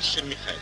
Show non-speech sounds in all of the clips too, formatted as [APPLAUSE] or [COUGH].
Фельдшер Михайлов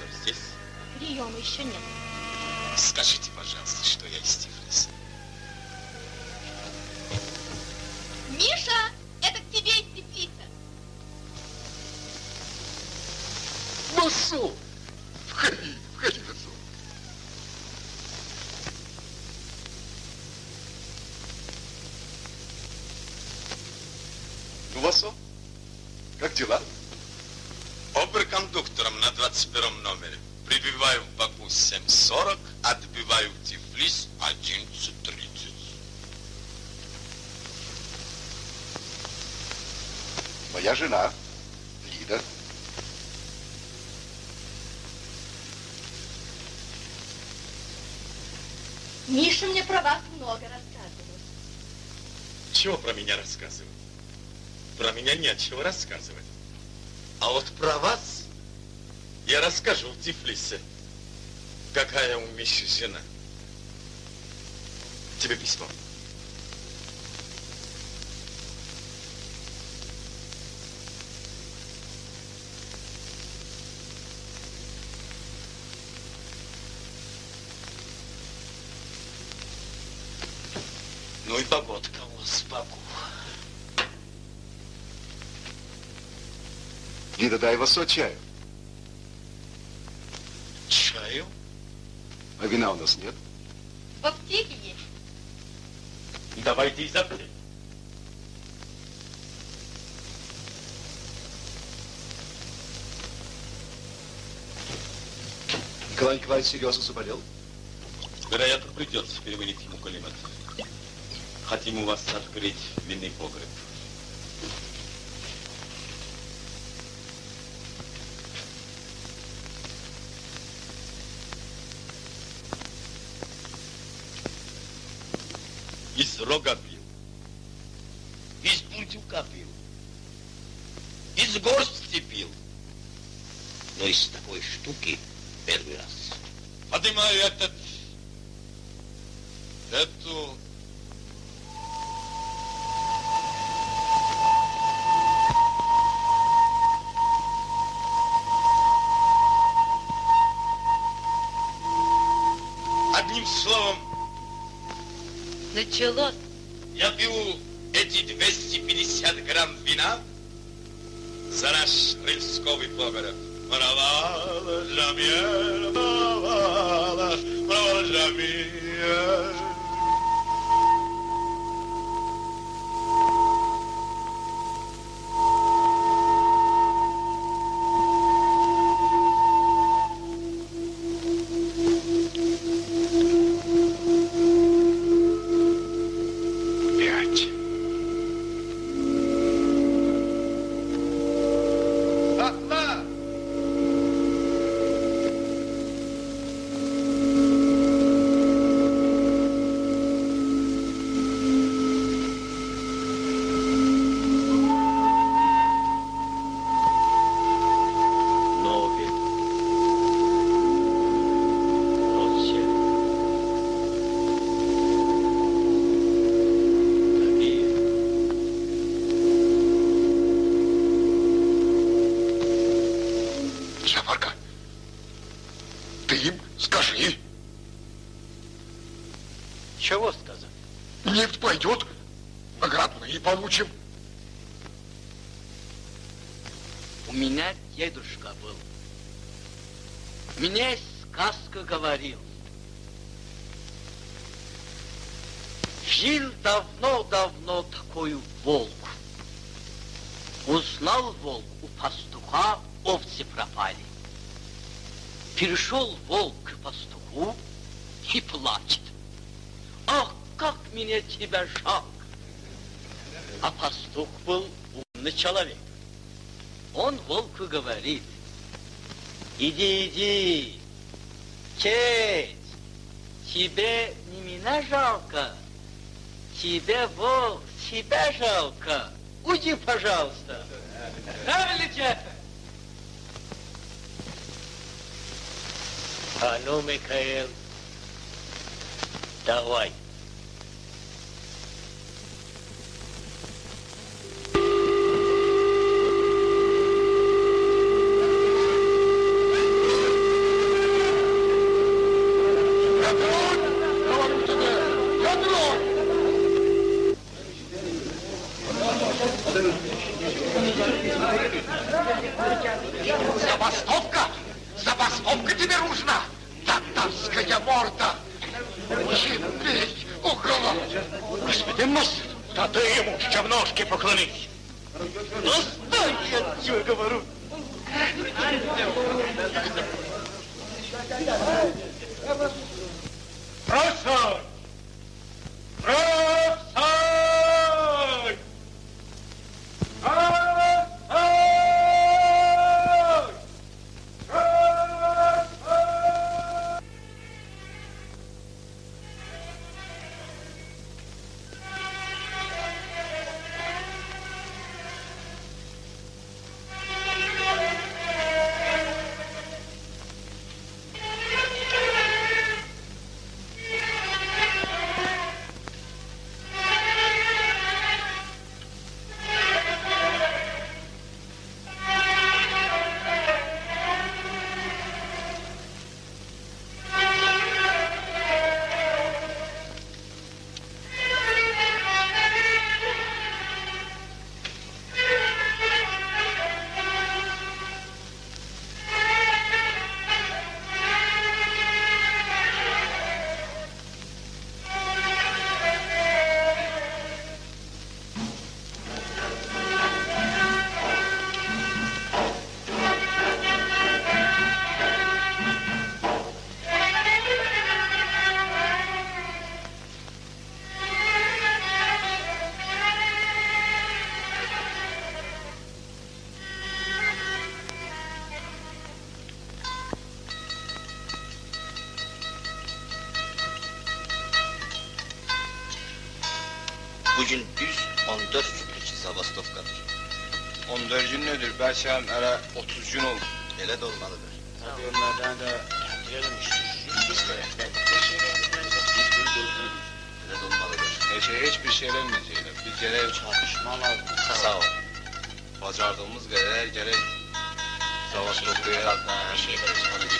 21 номере. Прибываю в Баку 7.40, отбиваю в Тифлис 11.30. Моя жена, Лида. Миша мне про вас много рассказывал. Чего про меня рассказывать? Про меня не от чего рассказывать. А вот про вас я расскажу в Тифлисе. Какая у Миши жена. Тебе письмо. Ну и погодка у вас Баку. Лида, дай Васо чаю. Чаю? А вина у нас нет? В аптеке есть. Давайте из аптеки. Николай Николаевич серьезно заболел? Вероятно, придется переводить ему калимат. Хотим у вас открыть винный погреб. Началось. Получим. У меня дедушка был. Мне сказка говорил. Жил давно-давно такой волк. Узнал волк у пастуха, овцы пропали. Перешел волк к пастуху и плачет. Ах, как мне тебя жалко. А пастух был умный человек. Он волку говорит, иди, иди, честь, тебе не меня жалко, тебе, волк, себя жалко. Уйди, пожалуйста. Правильно? А ну, Михаил, давай. Haşam ara 30 gün oldu. Öyle de olmalıdır. Tabii onlardan da girelim işte. Öyle de olmalıdır. Eşe hiçbir şey vermeyeceğiyle. Bir gerek çalışma lazım. Sağ ol. Bacardığımız kadar gerek savaş şey noktaya bir şey.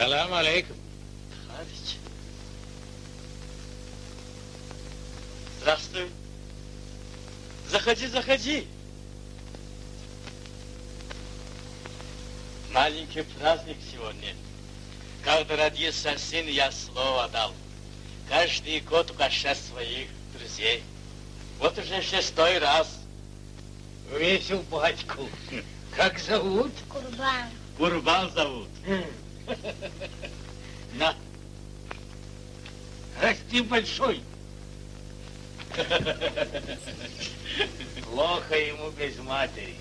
Салам алейкум. Товарищ. Здравствуй. Заходи, заходи. Маленький праздник сегодня. Когда родился сын, я слово дал. Каждый год угощать своих друзей. Вот уже шестой раз. Весел батьку. [LAUGHS] Как зовут? Курбан. Курбан зовут. На. Расти большой. Плохо ему без матери.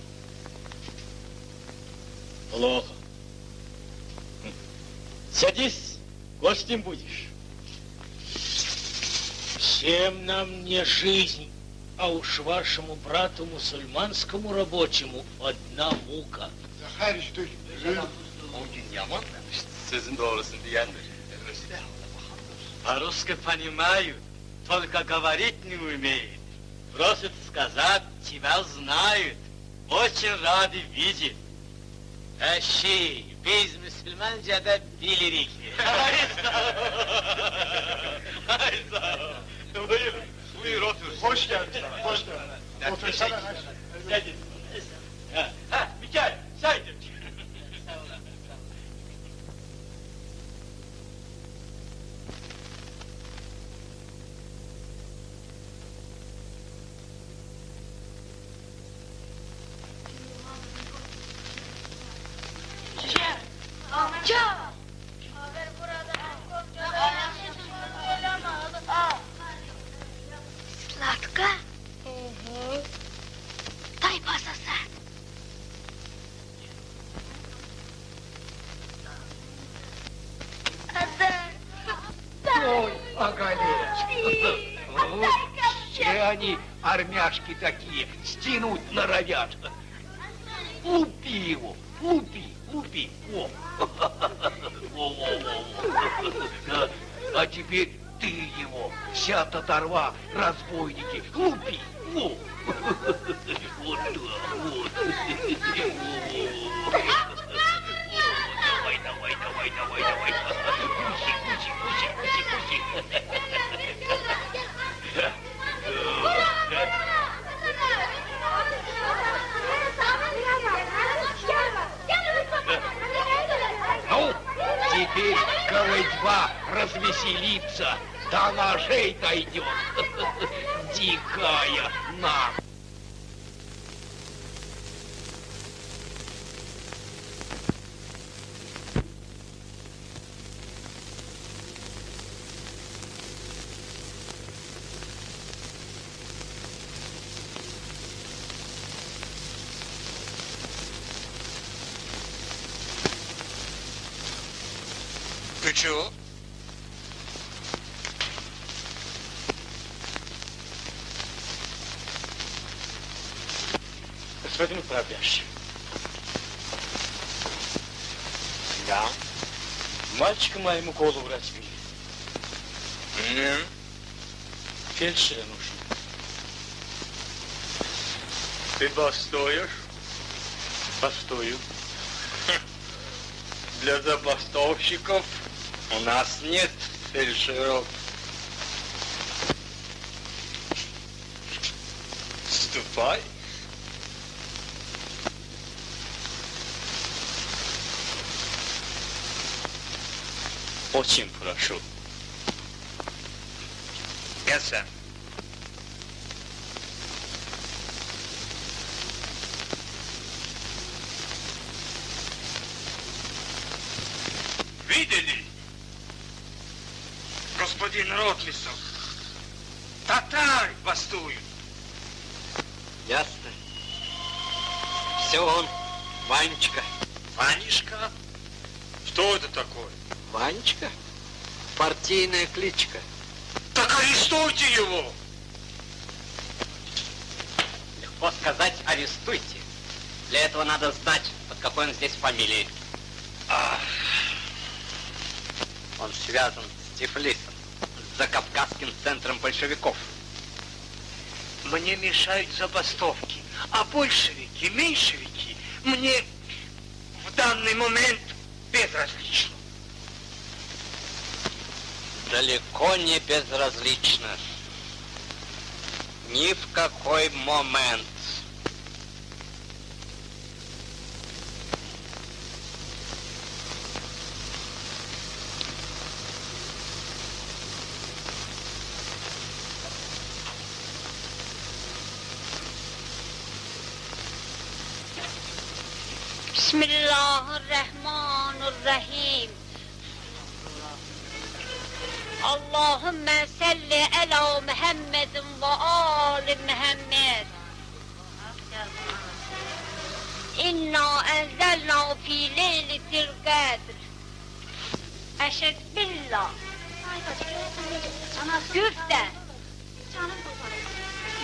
Плохо. Садись, гостем будешь. Всем нам не жизнь, а уж вашему брату мусульманскому рабочему одна мука. Захарич, ты... O gün yaman sözün doğrusunu diyendir. По-русски понимаю, только говорить не умеет. Просит сказать, тебя знают. Очень рады видеть. Eşi, biz Müslümanca'da bilirik. Ay sağ ol. Ay sağ ol. Buyur. Buyur otur. Hoş geldin sana, hoş geldin. Otursana. Hadi. Погоди. Все они армяшки такие, стянуть норовят. Лупи его, лупи, лупи. О. о, о, о, А теперь ты его, вся татарва, разбойники, лупи. Во. Вот, вот. Пусти. Ну, теперь колыдьба развеселится, до ножей дойдет. Дикая наглость. Моему голову разбили. Не. Фельдшера нужен. Ты бастуешь? Постою. Для забастовщиков у нас нет фельдшеров. Ступай. Очень прошу. Я сам. Видели? Господин Ротлисов, татары бастуют. Ясно. Все он, Ванечка. Ванишка? Что это такое? Ванечка? Партийная кличка. Так арестуйте его! Легко сказать, арестуйте. Для этого надо знать, под какой фамилией. Он связан с Тифлисом, с Закавказским центром большевиков. Мне мешают забастовки, а большевики, меньшевики мне в данный момент безразличны. Далеко не безразлично. Ни в какой момент. Bismillahirrahmanirrahim. Allahümme salli ala Muhammedin ve ali Muhammed. İnna enzelna fi leyletil kadr. Eşed billah. Güfte.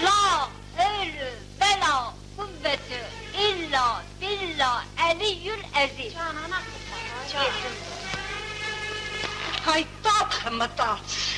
La ölü vela kuvveti illa billah Ali Aliyyül Aziz. Canana kısa. Canana. Haytat mıtat.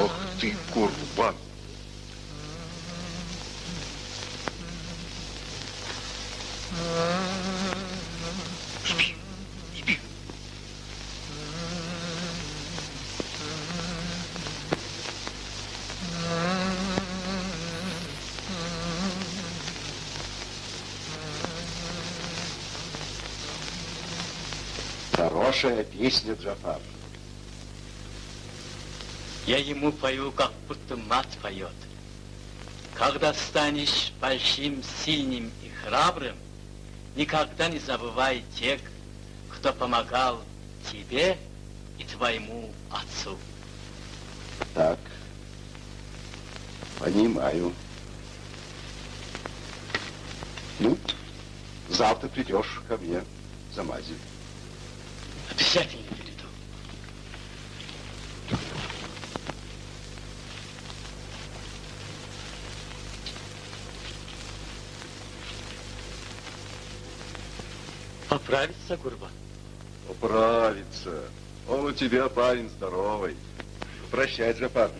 Ох ты, курбан. Спи, Хорошая песня, Джафар. Я ему пою, как будто мать поет. Когда станешь большим, сильным и храбрым, никогда не забывай тех, кто помогал тебе и твоему отцу. Так. Понимаю. Ну, завтра придешь ко мне за мазью. Обязательно приду. Поправится Гурбан? Управится. Он у тебя парень здоровый. Прощай, Джафар.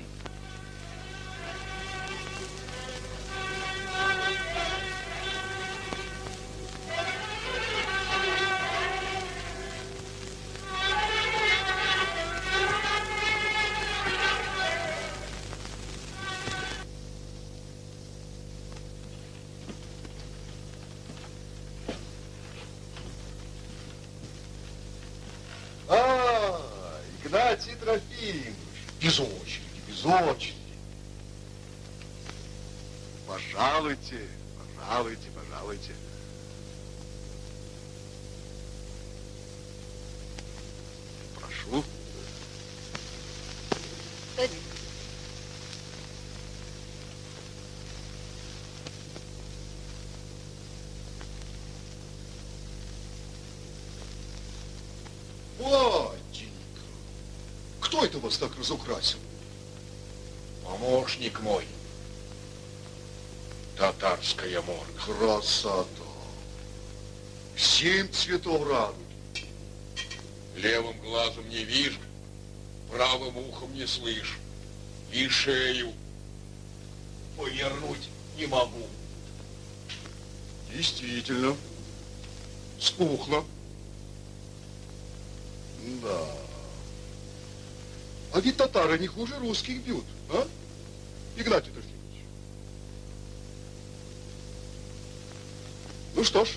Вас так разукрасил? Помощник мой. Татарская морда. Красота. Семь цветов радуги. Левым глазом не вижу, правым ухом не слышу. И шею повернуть не могу. Действительно. Спухло. Ведь татары не хуже русских бьют, а? Игнатий Трофимович. Ну что ж,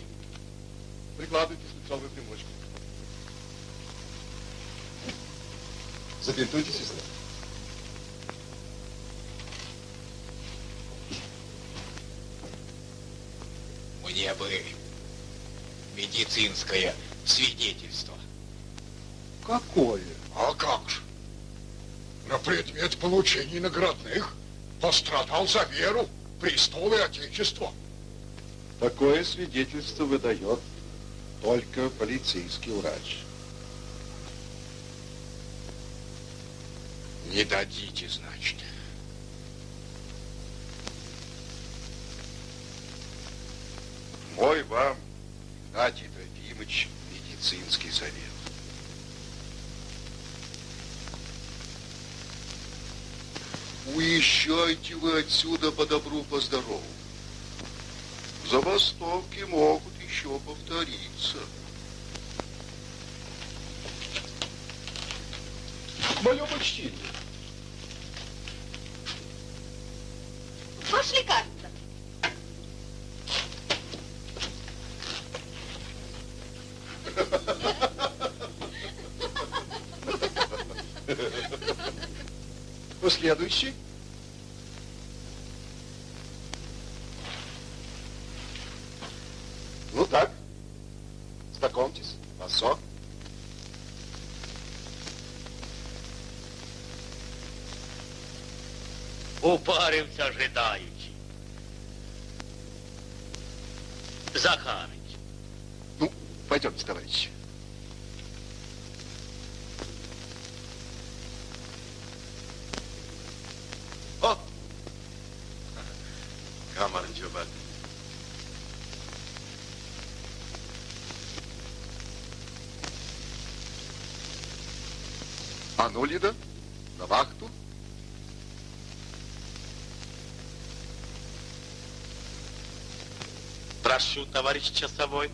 прикладывайте сначала примочку. Забинтуйте, сестра. Мне бы медицинское свидетельство. Какое? А как же? Предмет получения наградных пострадал за веру, престол и отечество. Такое свидетельство выдает только полицейский врач. Не дадите, значит. Мой вам, Игнатий Трофимович, медицинский совет. Уезжайте вы отсюда по добру, по здорову. Забастовки могут еще повториться. Мое почтение. Ваше лекарство. Последующий. А ну, Лида, на вахту. Прошу, товарищ часовой.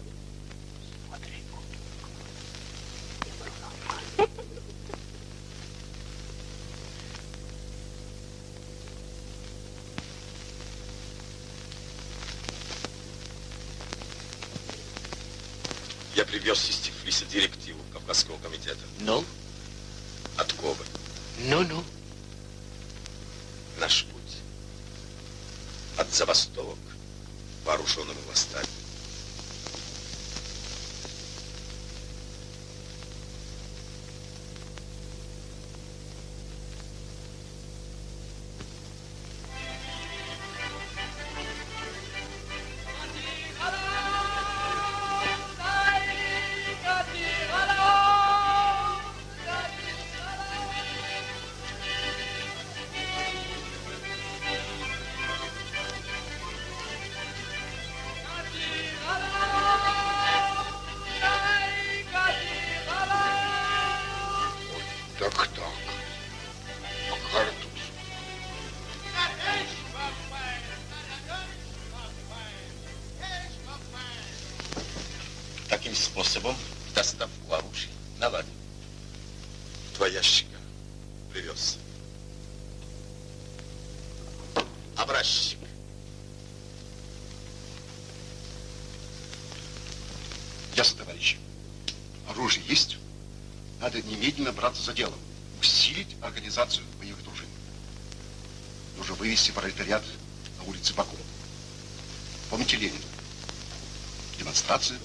Способом, доставку оружия наладим. Два ящика привез. Образчик. Ясно, товарищи. Оружие есть. Надо немедленно браться за дело. Усилить организацию боевых дружин. Нужно вывести пролетариат на улице Баку. Помните Ленина. Демонстрация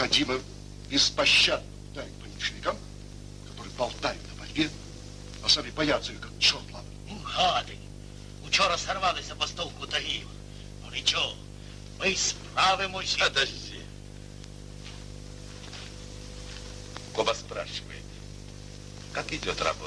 Необходимо беспощадно ударить по меньшевикам, которые болтают на борьбе, а сами боятся ее, как черт ладно. Гади. Учора сорвали забастовку Тагіїва. Ну нічого, ми справимося. Подожди. Коба спрашивает, как идет работа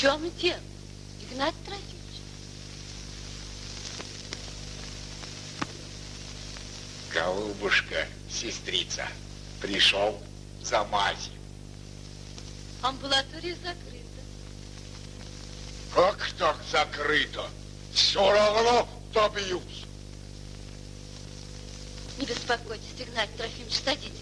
Чем дело, Игнат Трофимович? голубушка, сестрица, пришел за мазью. Амбулатория закрыта. Как так закрыто? Все равно добьюсь. Не беспокойтесь, Игнат Трофимович, садитесь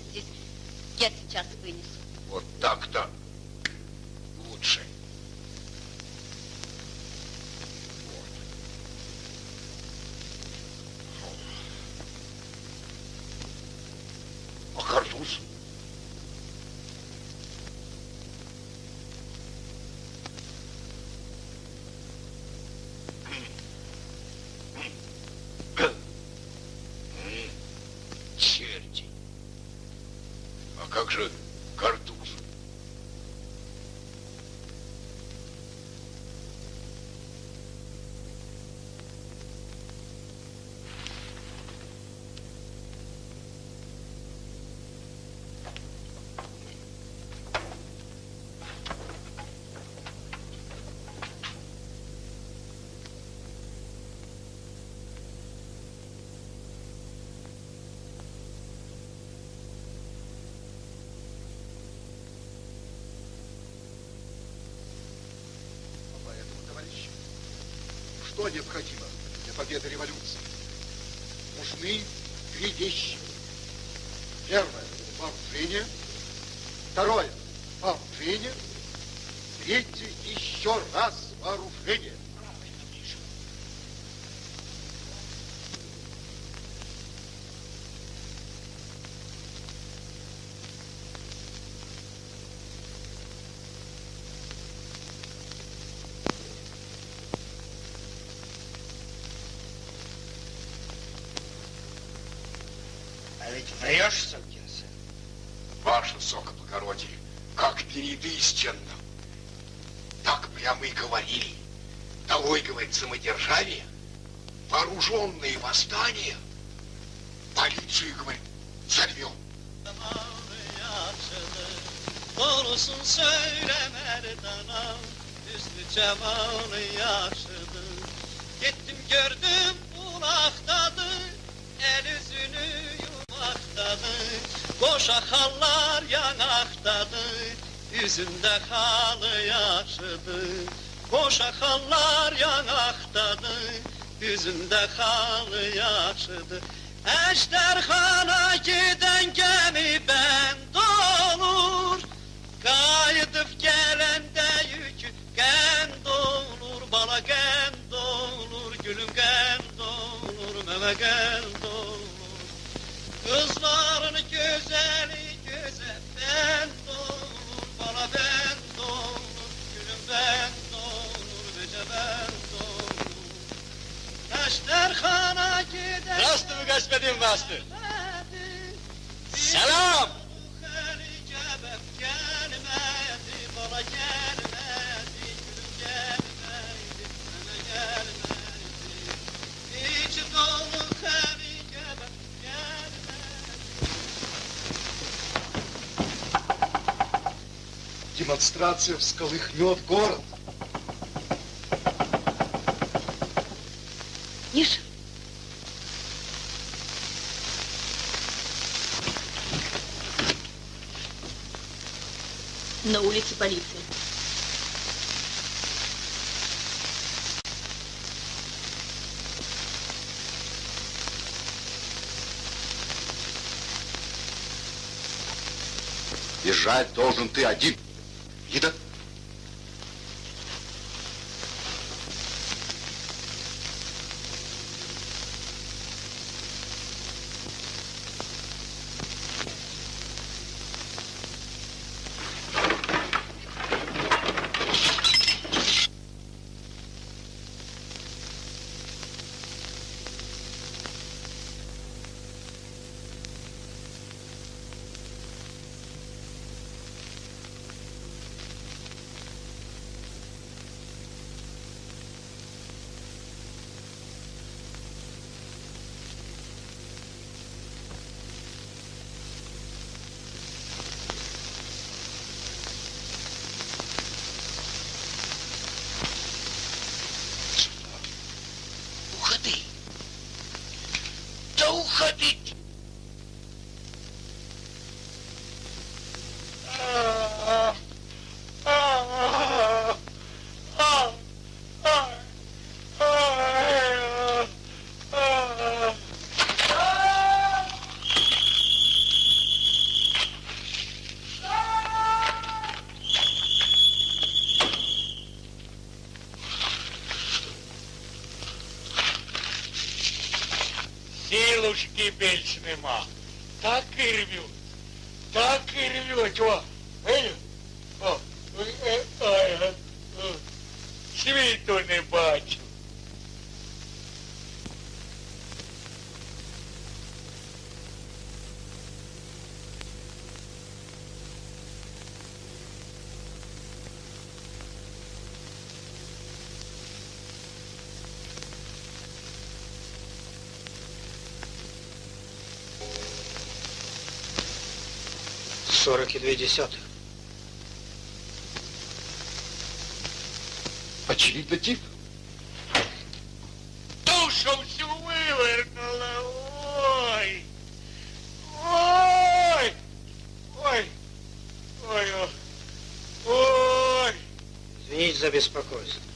необходимо для победы революции? Нужны три вещи. Даешь, сукин сын? Ваше высокоблагородие, как перед истинным. Так прямо и говорили. Долой, говорит, самодержавие, вооруженные восстания, полицию, говорит, взорвем. Doğrusun söyle merdanam Üstü cemalı Yüzünde halı yaşıdı Boşa hallar yanaktadır Yüzünde halı yaşıdı Ejderhana giden gemi ben dolur. Kayıdıp gelende yükü gen dolur Bala gen dolur Gülüm gen dolur Meme gen Господин мастер. Selam. Демонстрация всколыхнет город. Миша, на улице полиция. Бежать должен ты один. Да уходи. Силушки більш нема. Так і рвють. Так і рвють. О, 42,2. Очевидно, тип. Душу всю вывернула. Ой. Ой. Ой. Ой. Ой. Извините за беспокойство.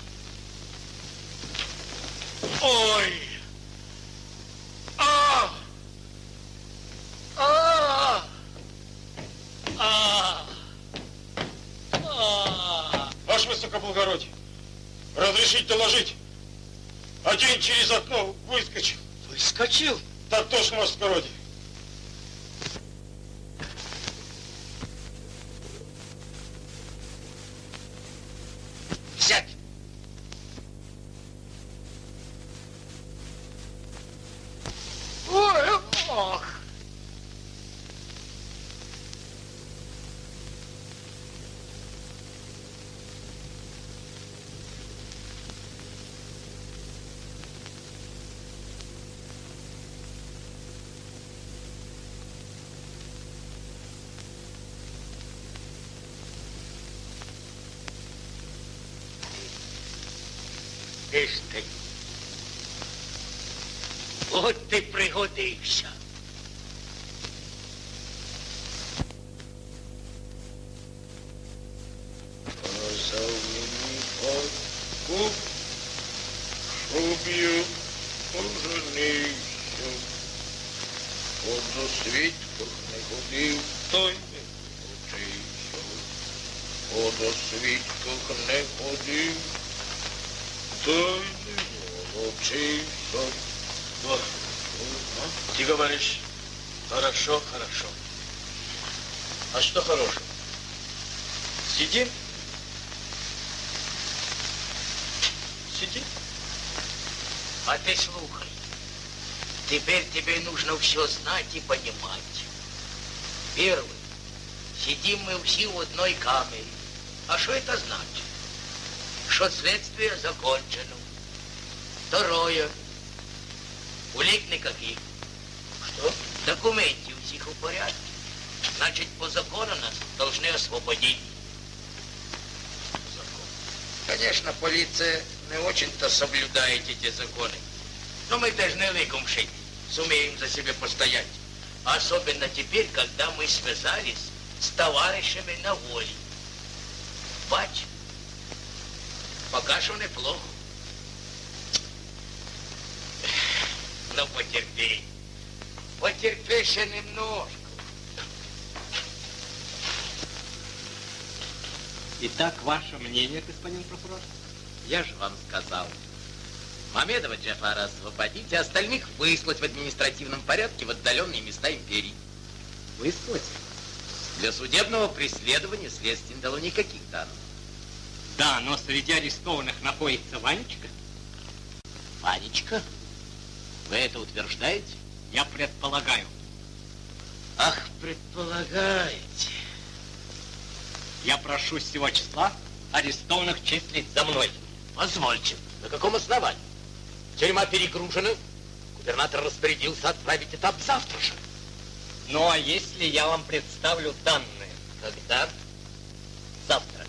Иш ти. От ти пригодився. Когда мы связались с товарищами на воле. Бач, пока что неплохо. Но потерпи. Потерпи еще немножко. Итак, ваше мнение, господин прокурор? Я же вам сказал. Мамедова Джафара освободить, а остальных выслать в административном порядке в отдаленные места империи. Выслать? Для судебного преследования следствие не дало никаких данных. Да, но среди арестованных находится Ванечка. Ванечка? Вы это утверждаете? Я предполагаю. Ах, предполагаете. Я прошу с сего числа арестованных числить за мной. Позвольте, на каком основании? Тюрьма перегружена. Губернатор распорядился отправить этап завтра же. Ну, а если я вам представлю данные? Когда? Завтра.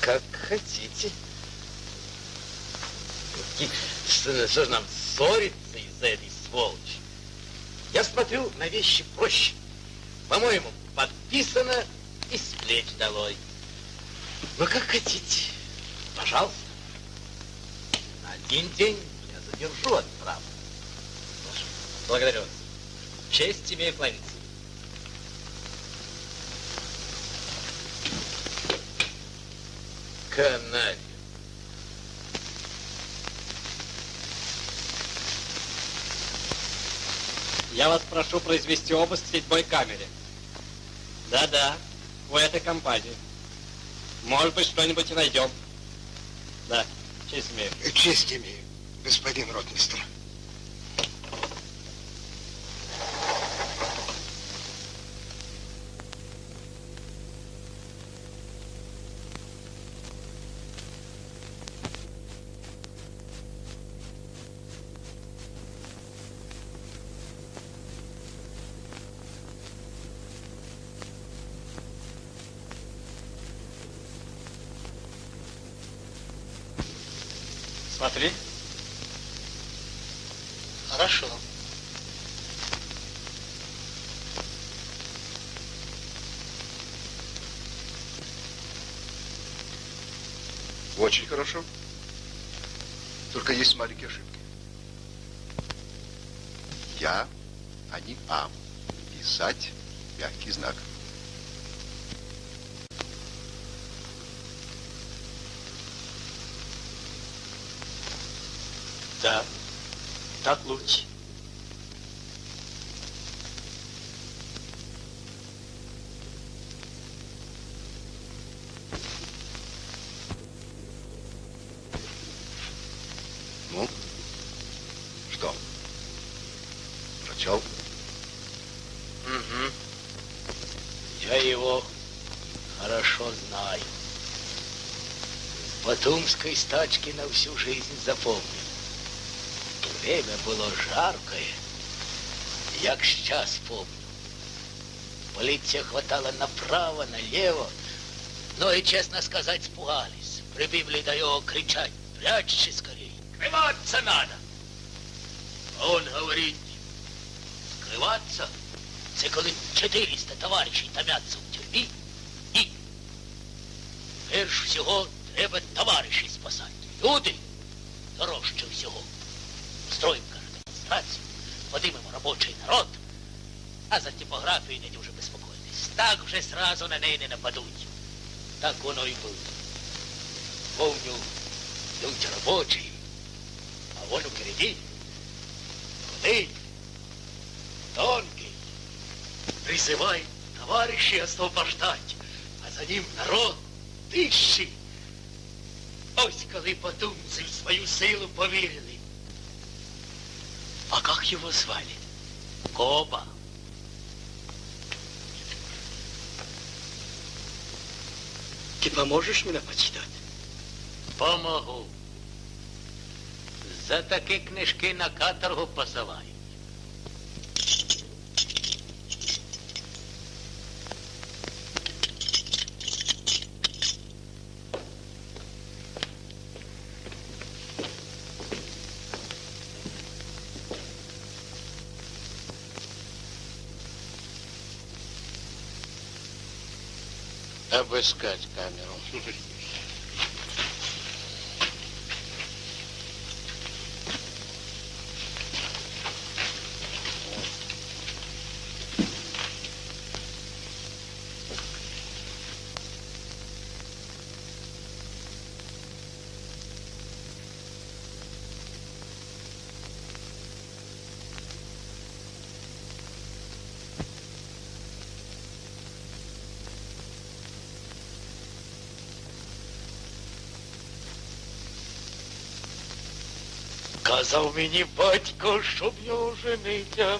Как хотите. Что, что же нам ссориться из-за этой сволочи? Я смотрю на вещи проще. По-моему, подписано и с плеч долой. Ну, как хотите. Пожалуйста. На один день я задержу от права. Благодарю вас. Честь имею кланяться. Каналь. Я вас прошу произвести обыск в седьмой камере. Да-да, у этой компании. Может быть, что-нибудь и найдем. Да, честь имею. Честь имею, господин ротмистр. Очень хорошо. Только есть маленькие ошибки. Я, а не А. Писать мягкий знак. С Батумской стачки на всю жизнь запомнил. Время было жаркое, як сейчас помню. Полиция хватала направо, налево, но и, честно сказать, испугались. прибігли до його кричать, прячься скорей, скрываться надо. А он говорить, скрываться, це коли 400 товаришів томяться в тюрмі, і перш всього треба товаришів спасати. Люди дорожче всього. Строїмо кардемонстрацію, подимемо робочий народ, а за типографію не дуже безпокойтесь. Так вже сразу на неї не нападуть. Так воно і було. Коба. Ты поможешь мне почитать? Помогу. За такі книжки на каторгу посилають. Обыскать камеру. Казав мені батько, щоб його жениться.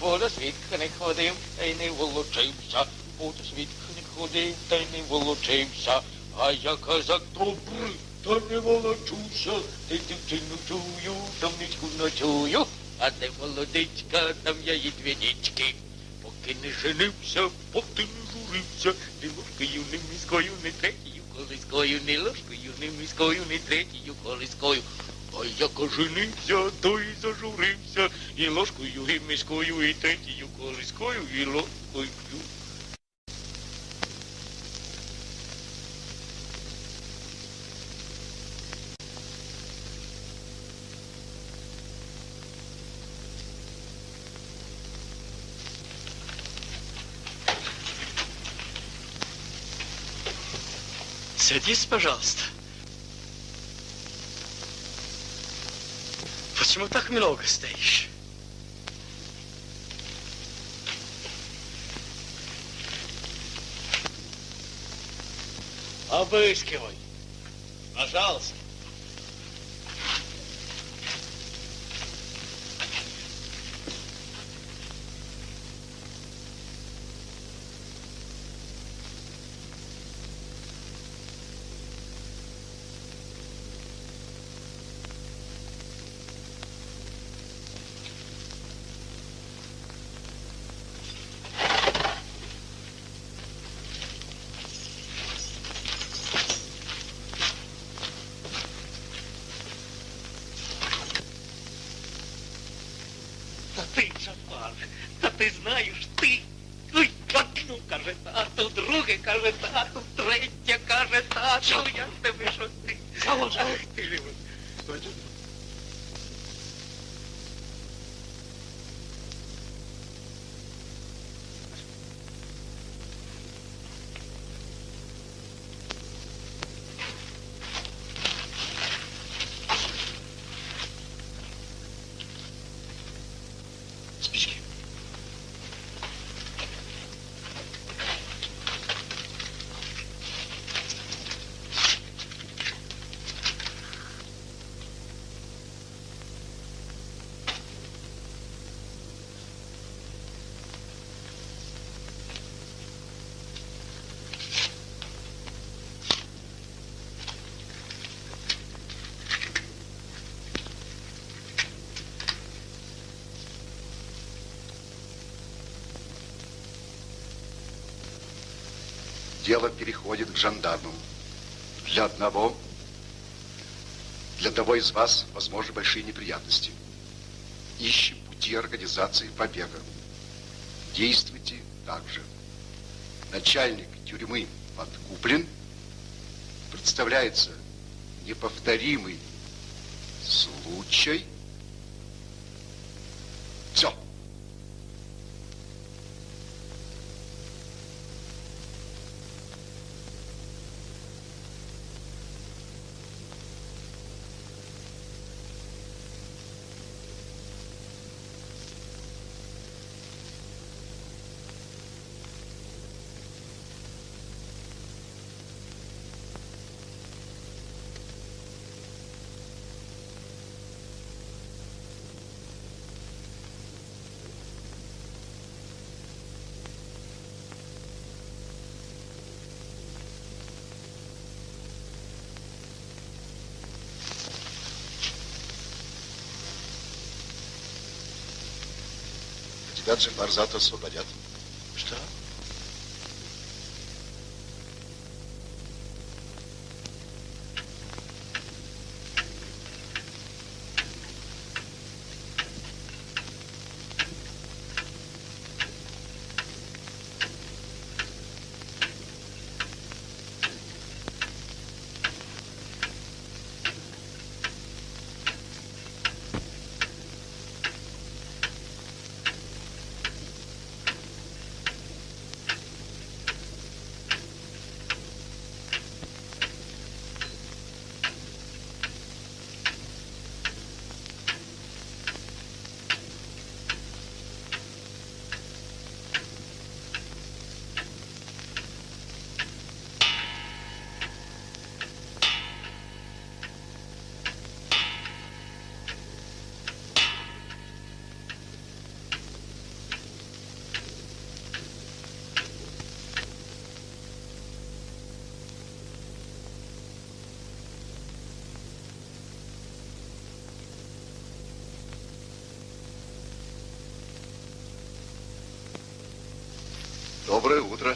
Бо до свідка не ходив, та й не волочився. Бо до свідка не ходив, та й не волочився. А я казак добрий, та не волочуся. Ти дівчину чую, там нічку ночую. А де молодичка, там я їй дві нічки. Поки не женився, поки не журився, не ложкою, не міською, не третьою колискою, не ложкою, не міською, не третьою колискою. А як оженився, то і зажурився, і ложкою, і міською, і третьою колискою, і ложкою. Садись, пожалуйста. Почему так много стоишь? Обыскивай. Пожалуйста. Тату, друге каже тату, третє каже тату. Я ж тебе, що ти. Ах, ти ж. Дело переходит к жандармам. Для одного, для одного из вас, возможны большие неприятности. Ищем пути организации побега. Действуйте так же. Начальник тюрьмы подкуплен. Представляется неповторимый случай. Тебя Джафар завтра освободят. Доброе утро.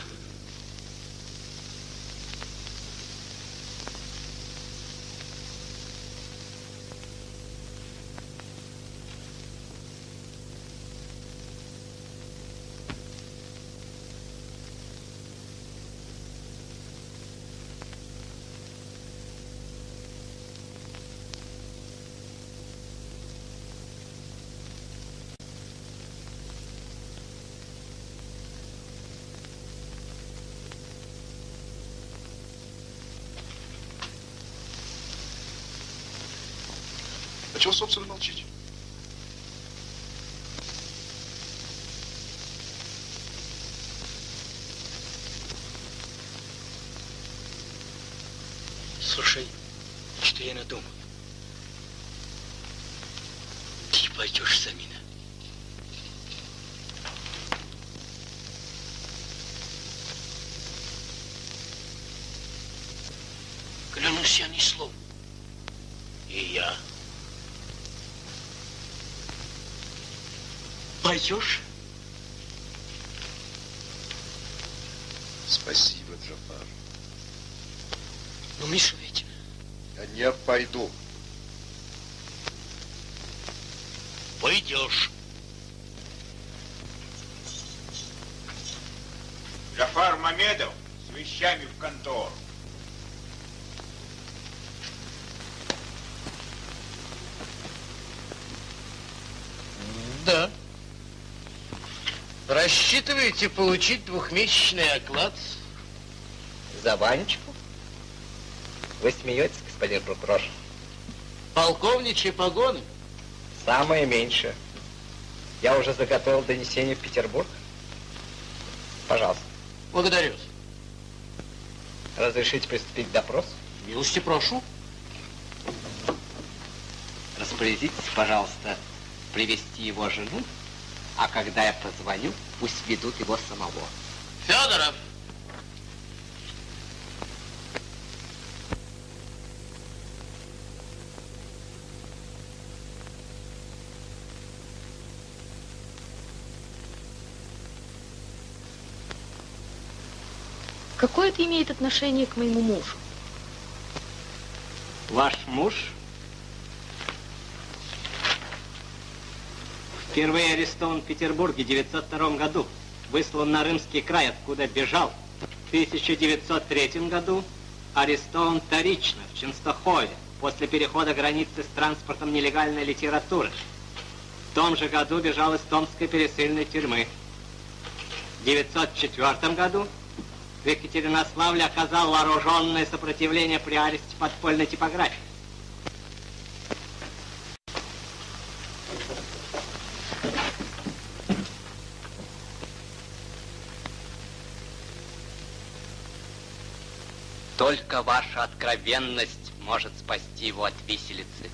Чего, собственно, молчите? Слушай, что я надумал? Ты пойдешь за меня. Клянусь я ни слова. Пойдешь? Спасибо, Джафар. Ну, Миша ведь... Я не пойду. Пойдешь. Джафар Мамедов с вещами в контору. Да. Рассчитываете получить двухмесячный оклад? За Ванечку? Вы смеетесь, господин прокурор? Полковничьи погоны? Самое меньшее. Я уже заготовил донесение в Петербург. Пожалуйста. Благодарю. Разрешите приступить к допросу? Милости прошу. Распорядитесь, пожалуйста, привести его жену, а когда я позвоню, пусть ведут его самого. Федоров! Какое это имеет отношение к моему мужу? Ваш муж впервые арестован в Петербурге в 902 году, выслан на Рымский край, откуда бежал. В 1903 году арестован вторично в Ченстахове после перехода границы с транспортом нелегальной литературы. В том же году бежал из Томской пересыльной тюрьмы. В 1904 году в Екатеринославле оказал вооруженное сопротивление при аресте подпольной типографии. Только ваша откровенность может спасти его от виселицы.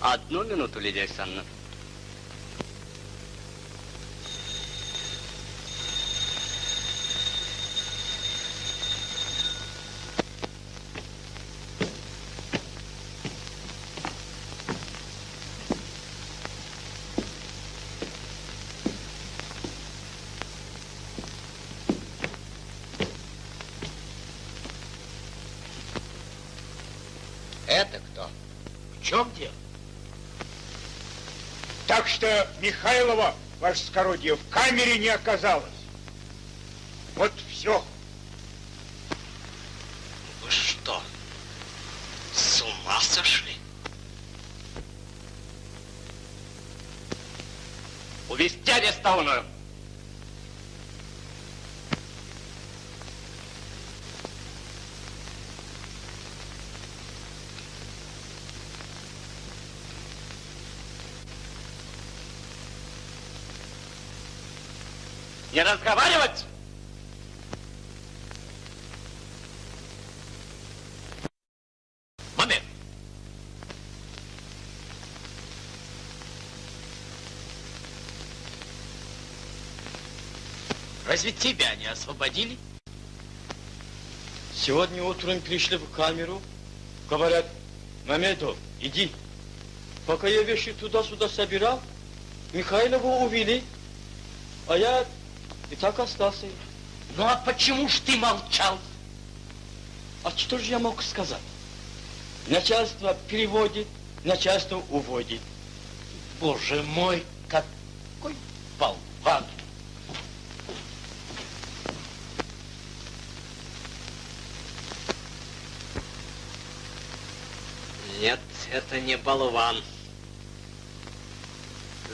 Одну минуту, Лидия Александровна. Что Михайлова, ваше скородие, в камере не оказалось. Вот все. Вы что, с ума сошли? Увести арестованную. Не разговаривать! Момент. Разве тебя не освободили? Сегодня утром пришли в камеру, говорят, Мамедов, иди. Пока я вещи туда-сюда собирал, Михайлову увели, а я и так остался. Ну а почему ж ты молчал? А что же я мог сказать? Начальство переводит, начальство уводит. Боже мой, какой болван! Нет, это не болван.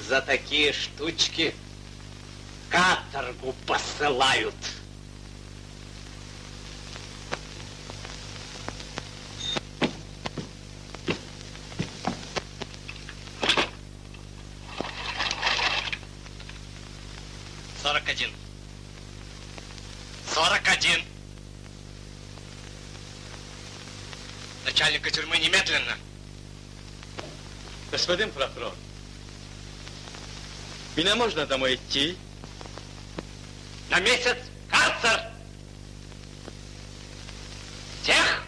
За такие штучки каторгу посылают. Сорок один. Сорок один. Начальника тюрьмы немедленно. Господин прокурор, меня можно домой идти? На месяц карцер! Всех!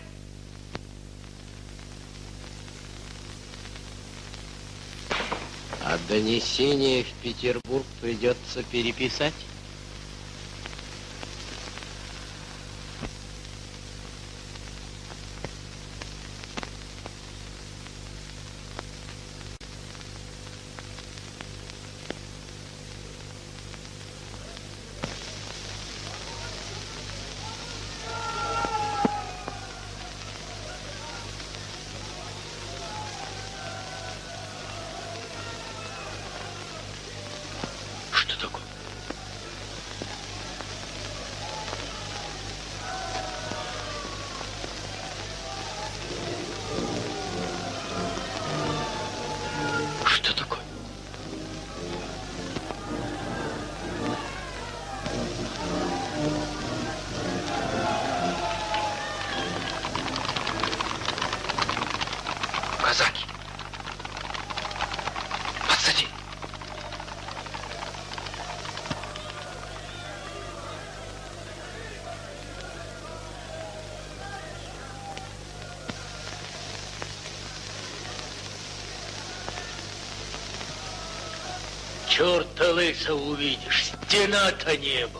А донесение в Петербург придется переписать? Лысо увидишь, стена-то небо. Сюда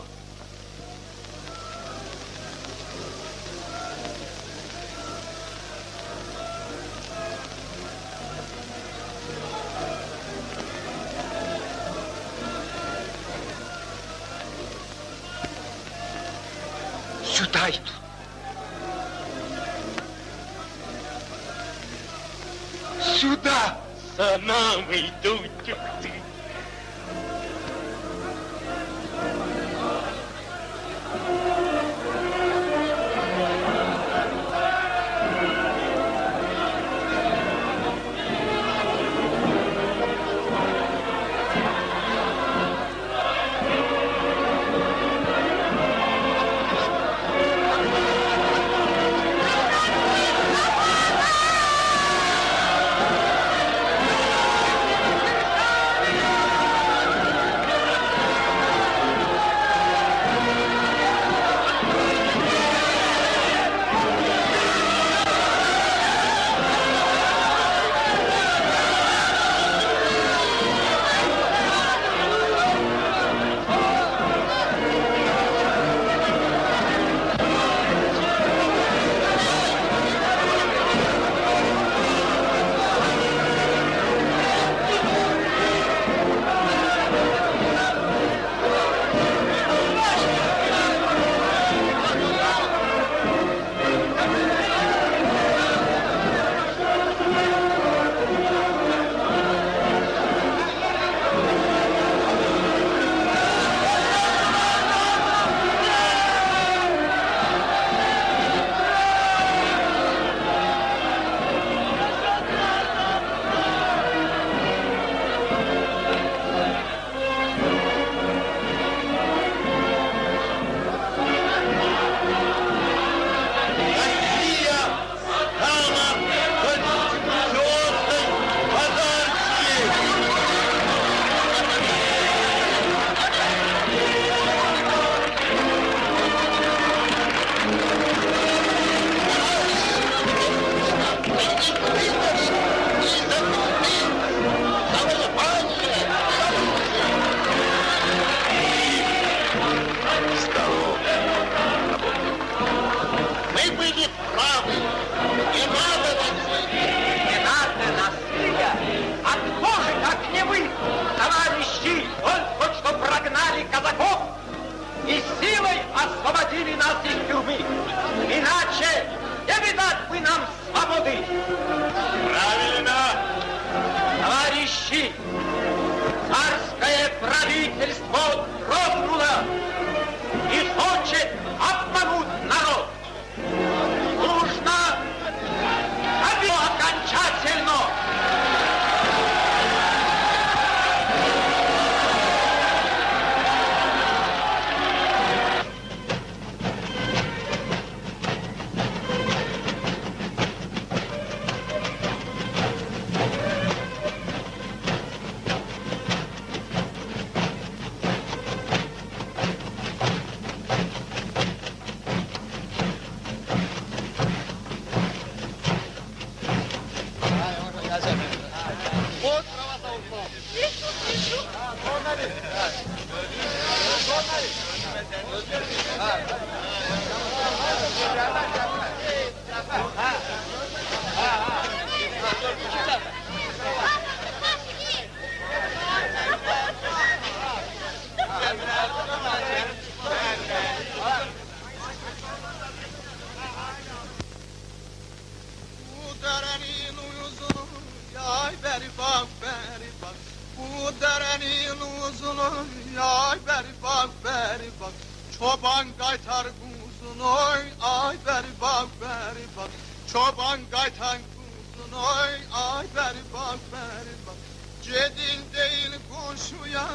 senin uzunun ay beribak beribak Çoban kaytar kuzunoy ay beribak beribak Çoban kaytan kuzunoy ay beribak beribak Cedil değil koşuya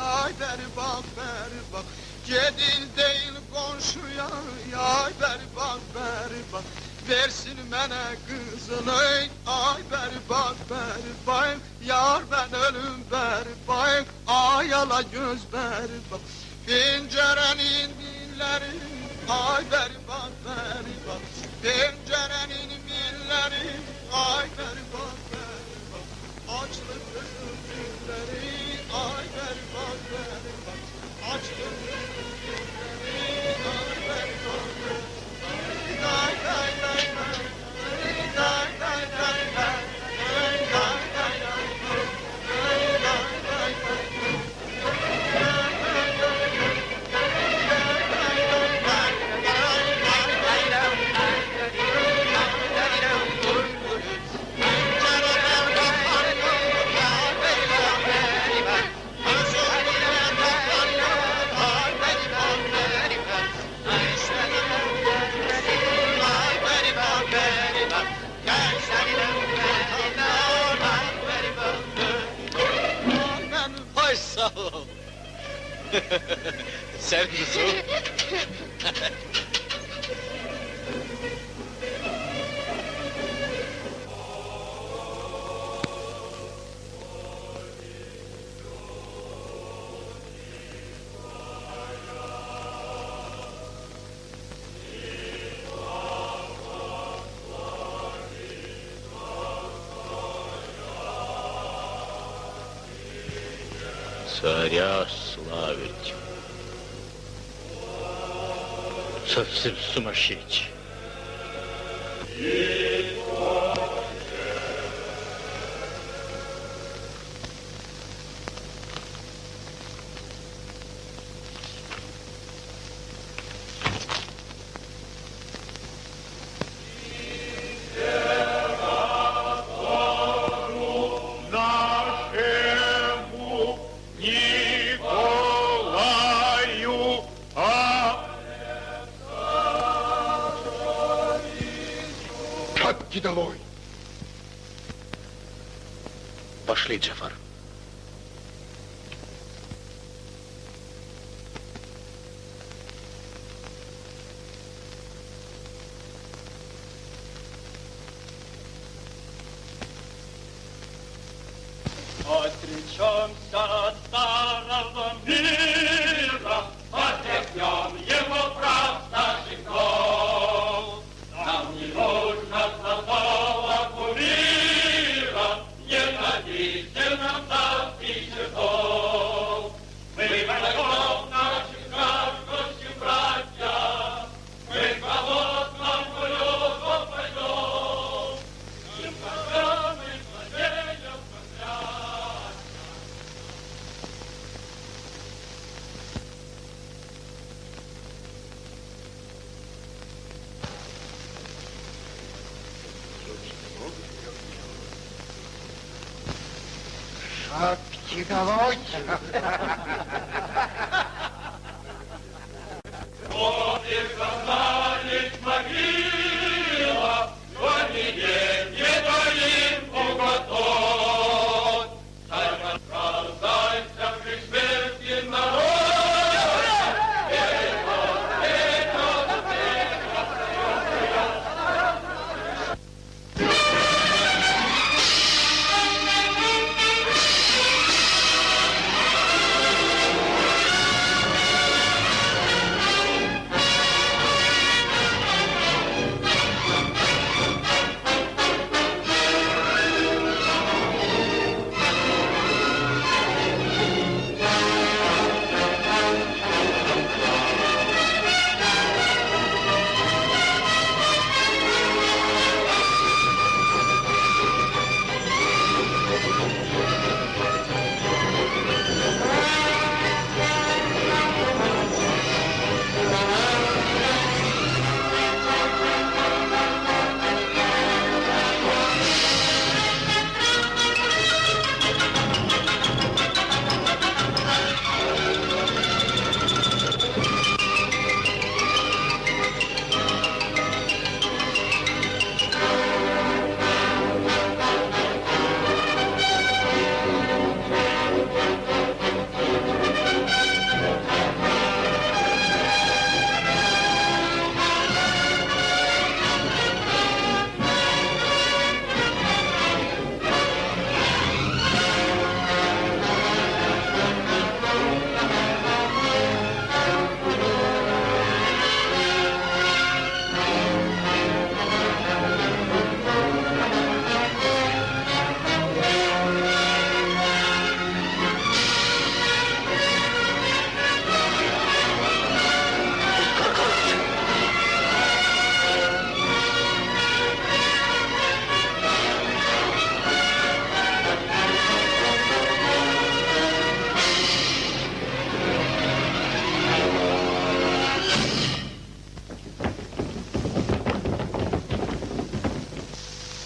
ay beribak beribak Cedil değil koşuya ay beribak beribak Versin mənə qızılın, ay bərbad, bərbayım, yar mən ölüm bərbayım, ay ala göz bərbad. Pencərənin milləri, ay bərbad, bərbad, pencərənin milləri, ay bərbad, bərbad, açlıq gözüm dilləri, ay bərbad, bərbad, açlıq [LAUGHS] Sen nasıl?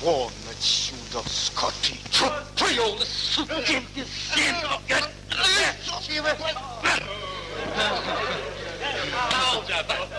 warm that suit of Scotty all the suit in the skin of your lips, Now,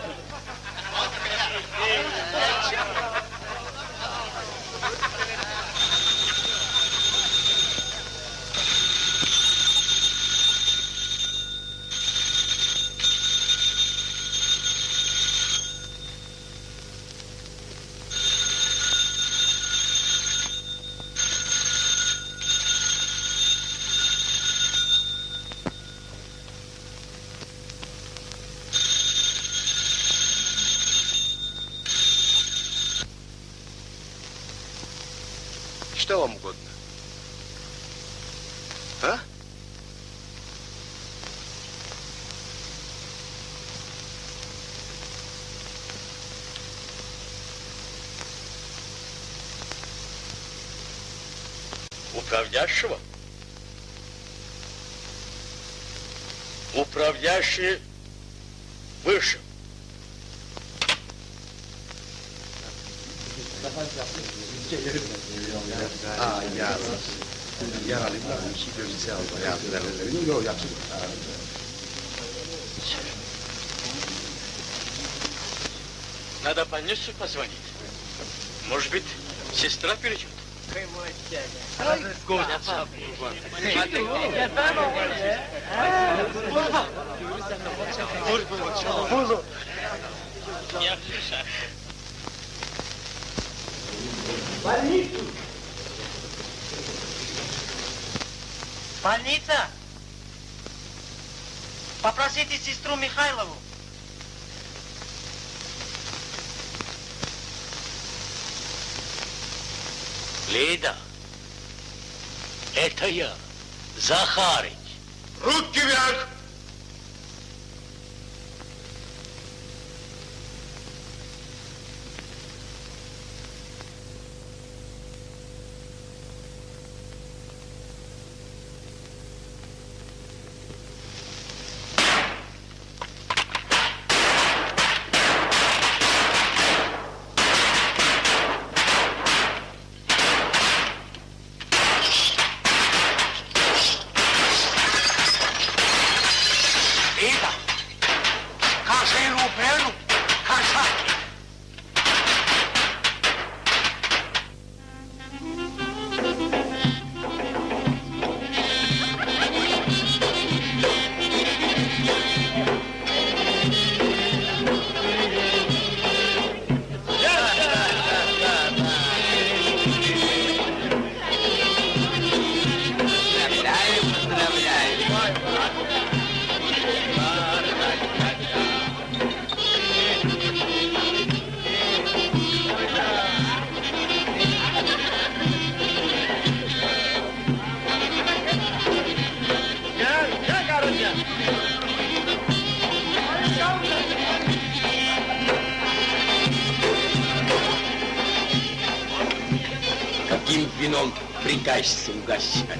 прикажешься угощать?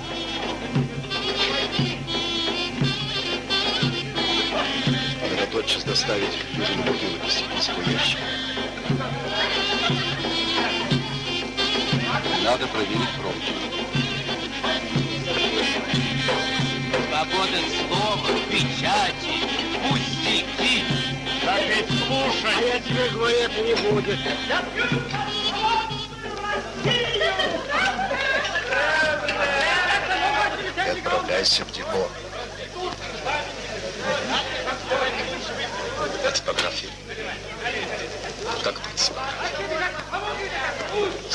Надо тотчас доставить дюжину бутылок из секретного ящика. Надо проверить пробки. Свобода слова, печати, пустяки. Так ведь слушай. А я тебе говорю, это не будет. Депо. А типография? Как это типография?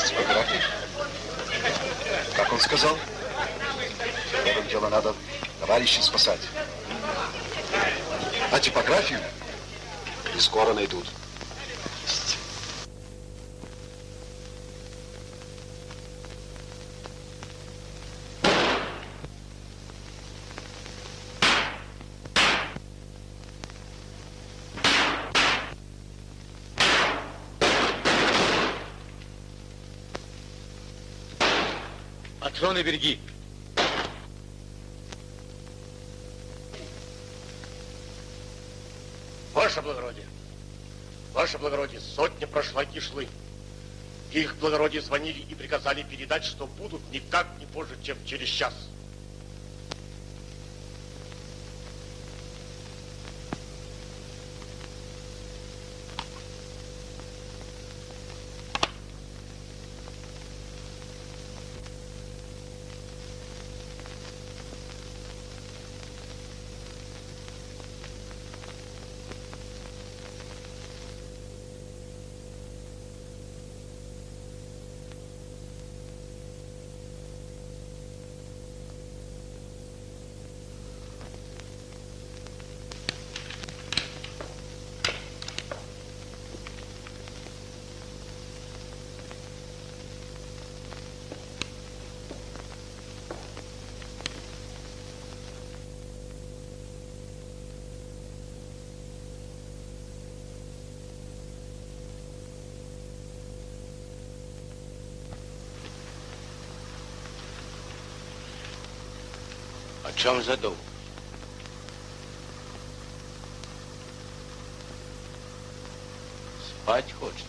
Типография? Как он сказал? Первым дело надо товарищей спасать. А типографию не скоро найдут. Патроны береги. Ваше благородие, ваше благородие, сотня прошла кишлы. Их благородие звонили и приказали передать, что будут никак не позже, чем через час. О чем задумал? Спать хочется.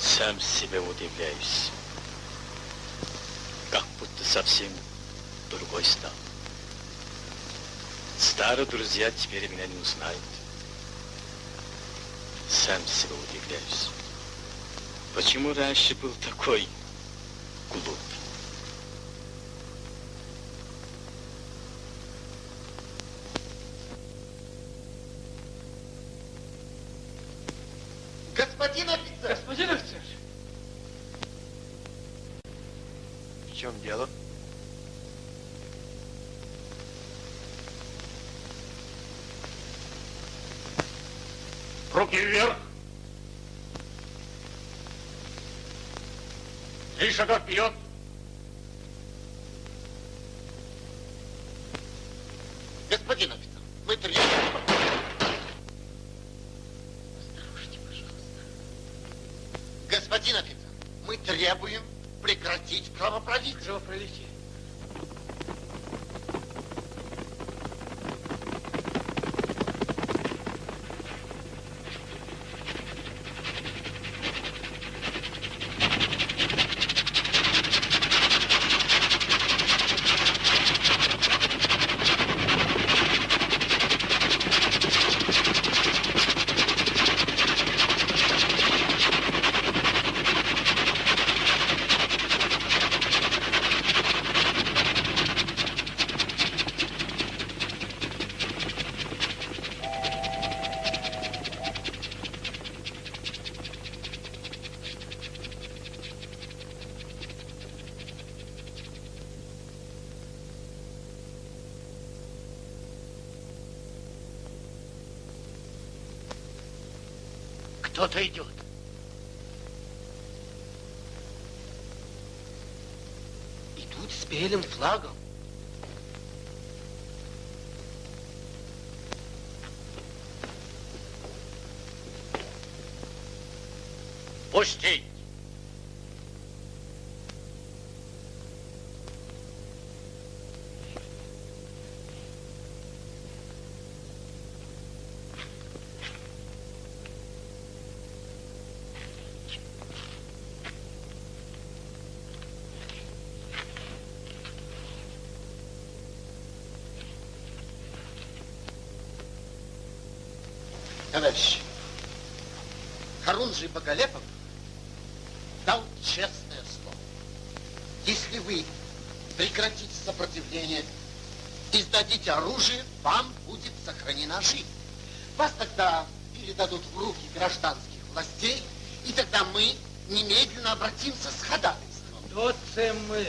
Сам себе удивляюсь. Как будто совсем другой стал. Старые друзья теперь меня не узнают. Сам себе удивляюсь. Почему раньше был такой глупый? Господин офицер! Господин офицер! В чем дело? Руки вверх. Три шага вперед. Господин офицер, мы требуем... Осторожнее, пожалуйста. Господин офицер, мы требуем прекратить кровопролитие. Кровопролитие. Пустить! Товарищи, Харунжий Боголепов дал честное слово. Если вы прекратите сопротивление и сдадите оружие, вам будет сохранена жизнь. Вас тогда передадут в руки гражданских властей, и тогда мы немедленно обратимся с ходатайством. Кто це ми?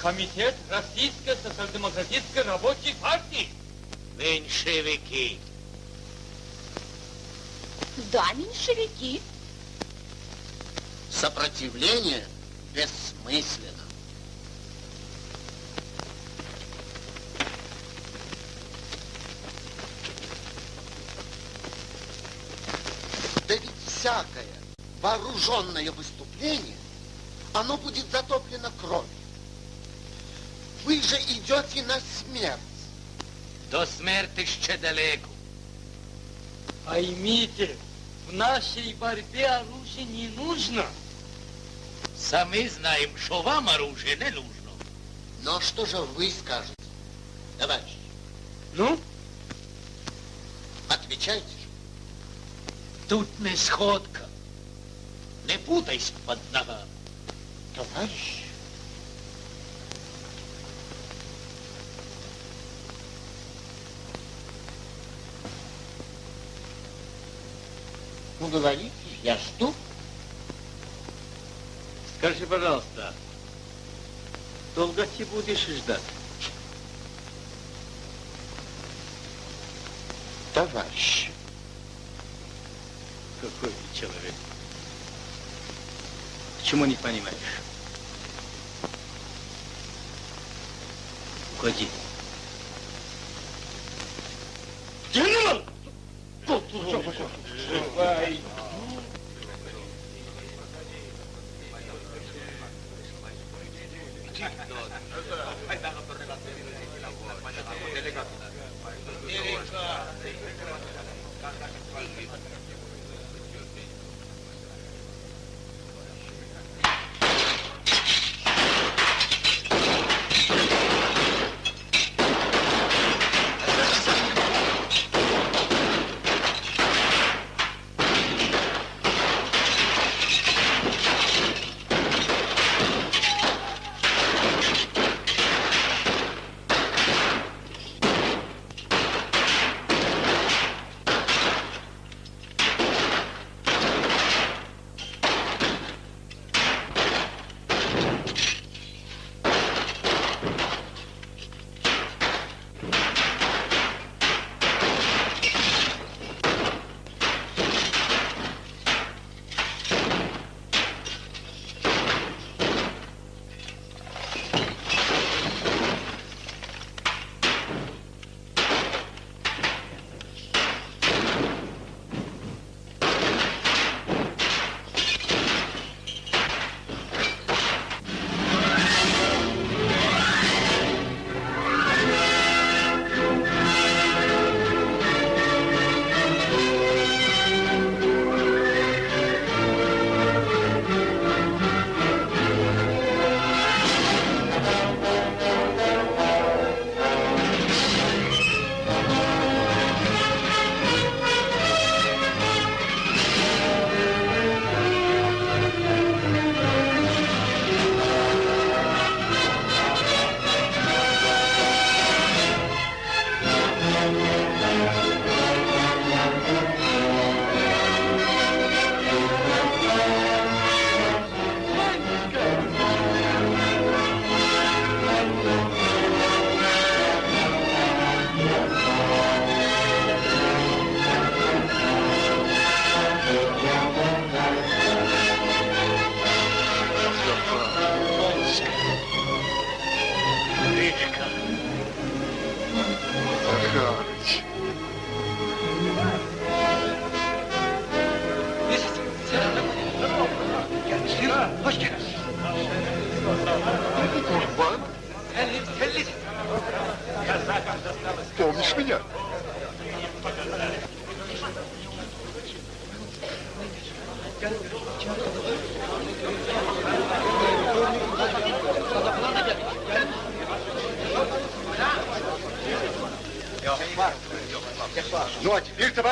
Комитет Российской социал-демократической рабочей партии. Меньшевики. Да, меньшевики. Сопротивление бессмысленно. Да ведь всякое вооруженное выступление, оно будет затоплено кровью. Вы же идете на смерть. До смерти ще далеко. Поймите, в нашей борьбе оружие не нужно. Сами знаем, что вам оружие не нужно. Но что же вы скажете, товарищ? Ну? Отвечайте же. Тут не сходка. Не путайся под ногами. Товарищ. Ну, говорите, я жду. Скажи, пожалуйста, долго ты будешь ждать? Товарищ. Какой ты человек? Почему не понимаешь? Уходи. Генерал!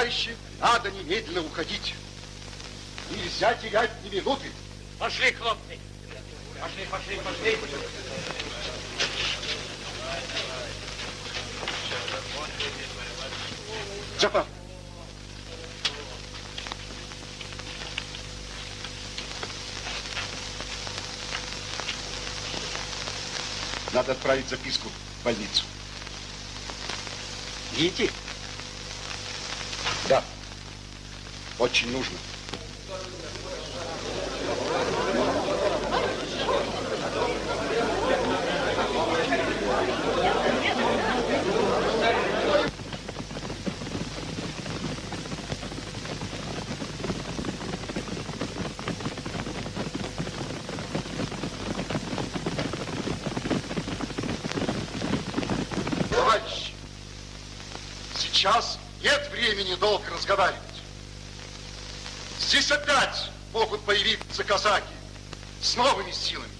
Товарищи, надо немедленно уходить. Нельзя терять ни минуты. Пошли, хлопцы. Пошли, пошли, пошли. Джапар. Надо отправить записку в больницу. Видите? Да. Очень нужно. Товарищи, сейчас нет времени долго разговаривать. Здесь опять могут появиться казаки с новыми силами.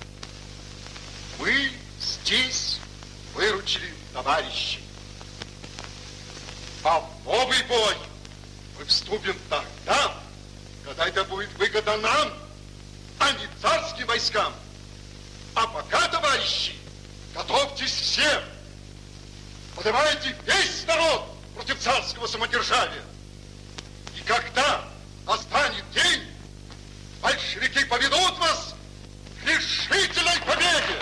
Мы здесь выручили товарищей. А в новый бой мы вступим тогда, когда это будет выгодно нам, а не царским войскам. А пока, товарищи, готовьтесь все. Поднимайте весь народ против царского самодержавия. И когда настанет день, большевики поведут вас к решительной победе.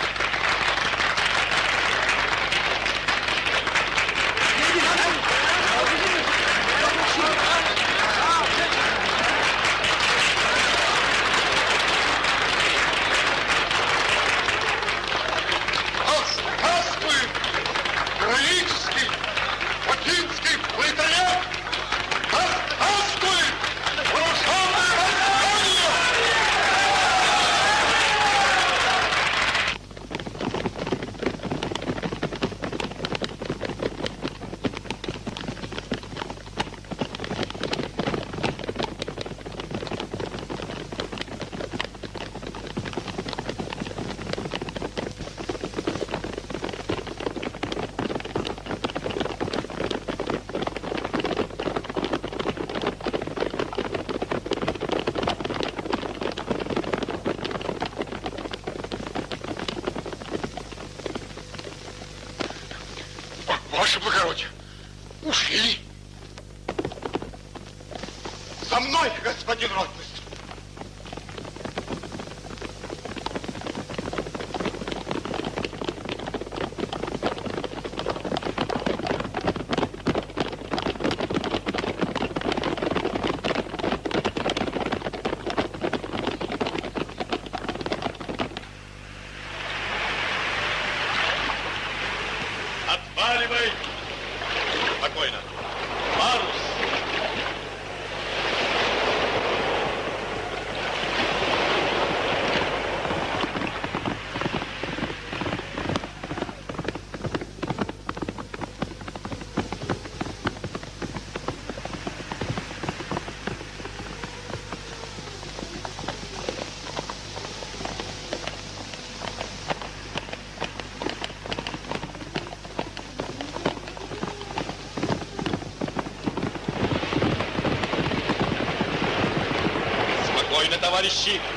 Aristides.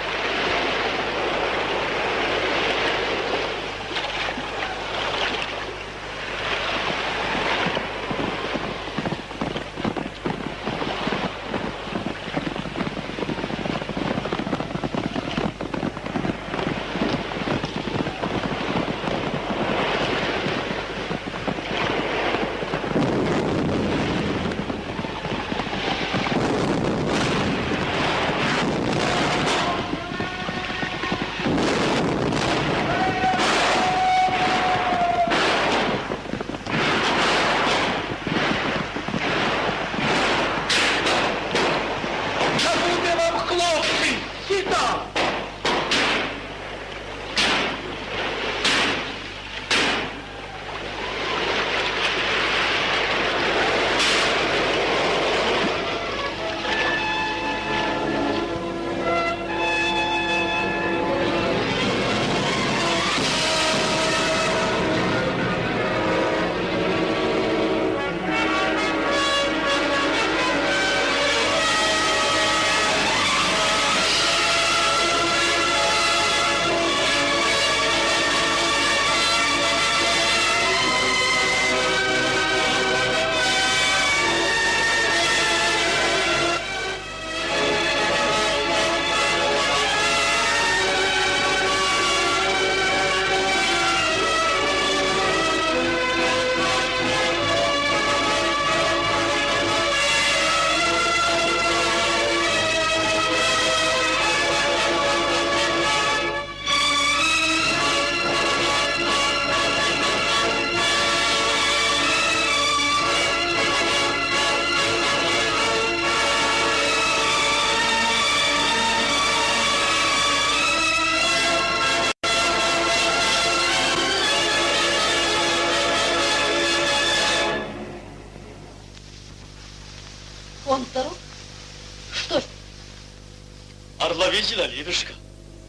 Товарищи! Орла видела, Лидушка?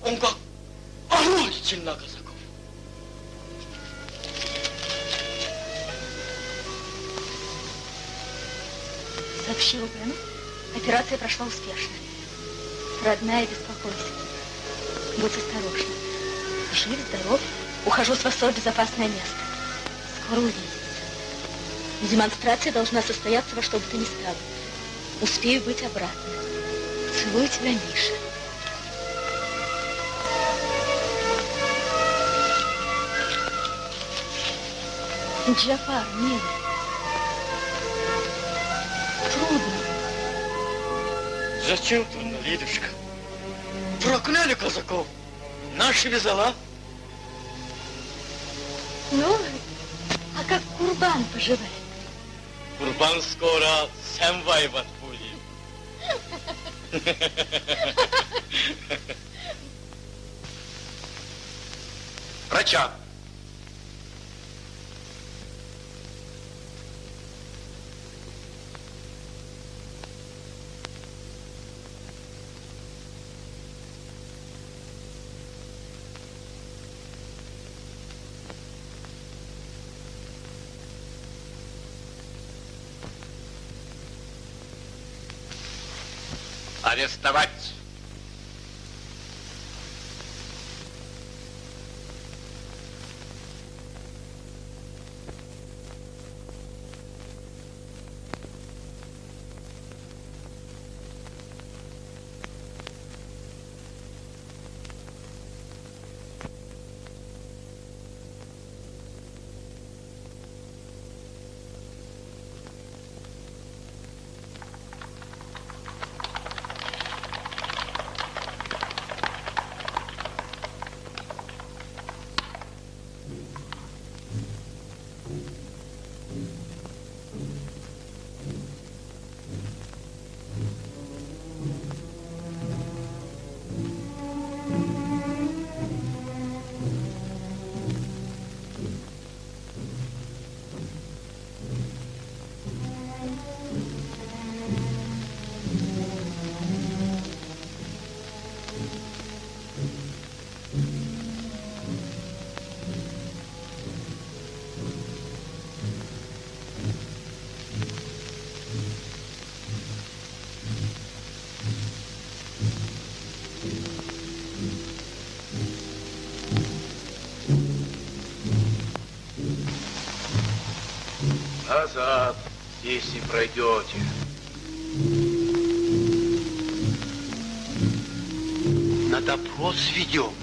Он как орудитель на казаков. Сообщила Бену. Операция прошла успешно. Родная, беспокойся. Будь осторожна. Жив, здоров. Ухожу с вас в безопасное место. Скоро увидимся. Демонстрация должна состояться во что бы то ни стало. Успею быть обратно. Целую тебя, Миша. Джафар, милый. Трудно. Зачем трудно, Лидушка? Прокляли казаков. Наши вязала. Ну, а как Курбан поживает? Курбан скоро сам воевать будет. [LAUGHS] Врача. Арестовать. Назад, не пройдете. На допрос ведем.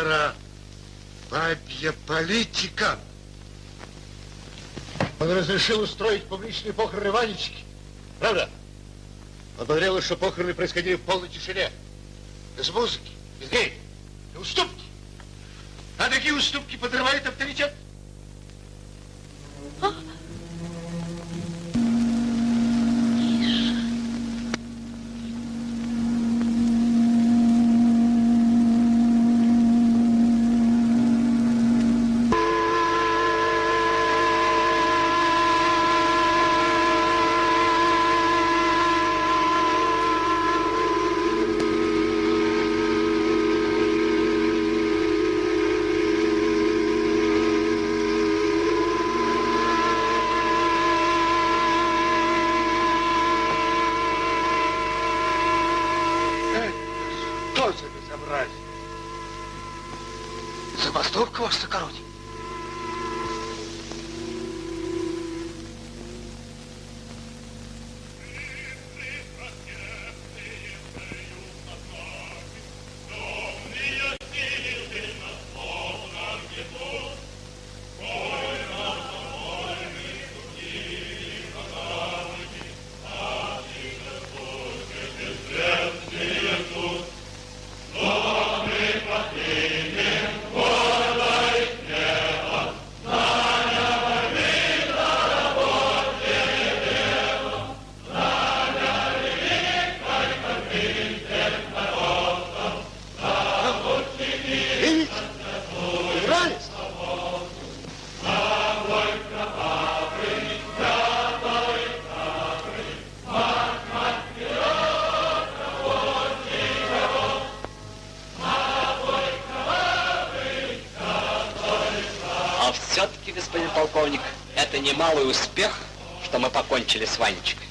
Губернатора бабья политика. Он разрешил устроить публичные похороны Ванечки. Правда? Он потребовал, что похороны происходили в полной тишине. Без музыки, без гей, и уступки. А такие уступки подрывают авторитет. Что across the country. малый успех, что мы покончили с Ванечкой.